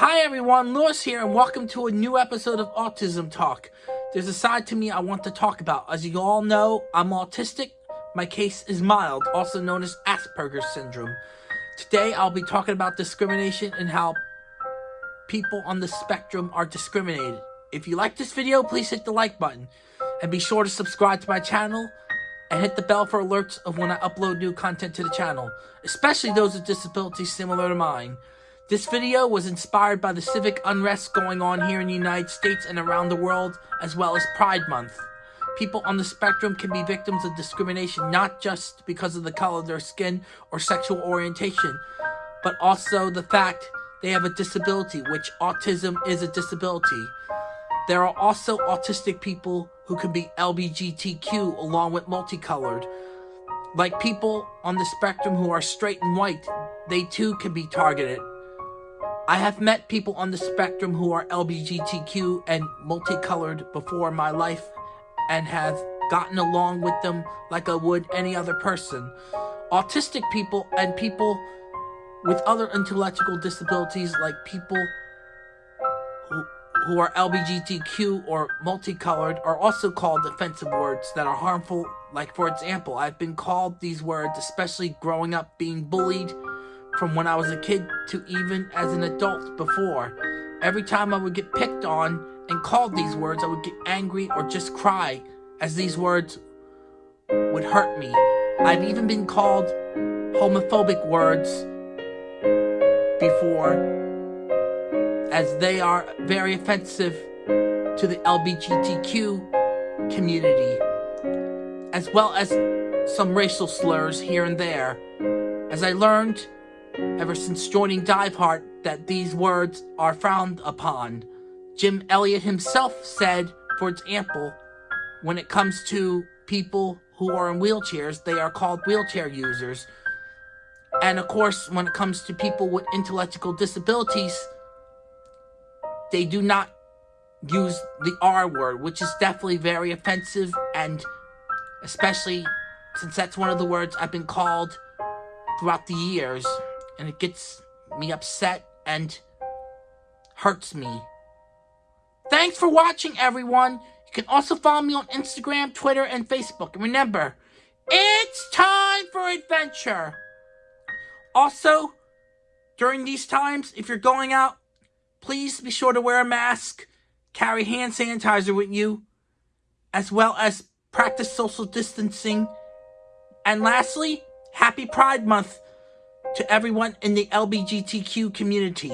Hi everyone, Lewis here, and welcome to a new episode of Autism Talk. There's a side to me I want to talk about. As you all know, I'm autistic. My case is mild, also known as Asperger's syndrome. Today I'll be talking about discrimination and how people on the spectrum are discriminated. If you like this video, please hit the like button. And be sure to subscribe to my channel and hit the bell for alerts of when I upload new content to the channel, especially those with disabilities similar to mine. This video was inspired by the civic unrest going on here in the United States and around the world, as well as Pride Month. People on the spectrum can be victims of discrimination not just because of the color of their skin or sexual orientation, but also the fact they have a disability, which autism is a disability. There are also autistic people who can be LBGTQ along with multicolored. Like people on the spectrum who are straight and white, they too can be targeted. I have met people on the spectrum who are LBGTQ and multicolored before my life and have gotten along with them like I would any other person. Autistic people and people with other intellectual disabilities like people who who are LBGTQ or multicolored are also called offensive words that are harmful. Like, for example, I've been called these words, especially growing up being bullied from when I was a kid to even as an adult before. Every time I would get picked on and called these words, I would get angry or just cry as these words would hurt me. I've even been called homophobic words before as they are very offensive to the LGBTQ community, as well as some racial slurs here and there. As I learned ever since joining Diveheart that these words are frowned upon. Jim Elliott himself said, for example, when it comes to people who are in wheelchairs, they are called wheelchair users. And of course, when it comes to people with intellectual disabilities, they do not use the R word, which is definitely very offensive, and especially since that's one of the words I've been called throughout the years, and it gets me upset and hurts me. Thanks for watching, everyone. You can also follow me on Instagram, Twitter, and Facebook. And remember, it's time for adventure. Also, during these times, if you're going out, Please be sure to wear a mask, carry hand sanitizer with you, as well as practice social distancing. And lastly, happy Pride Month to everyone in the LBGTQ community.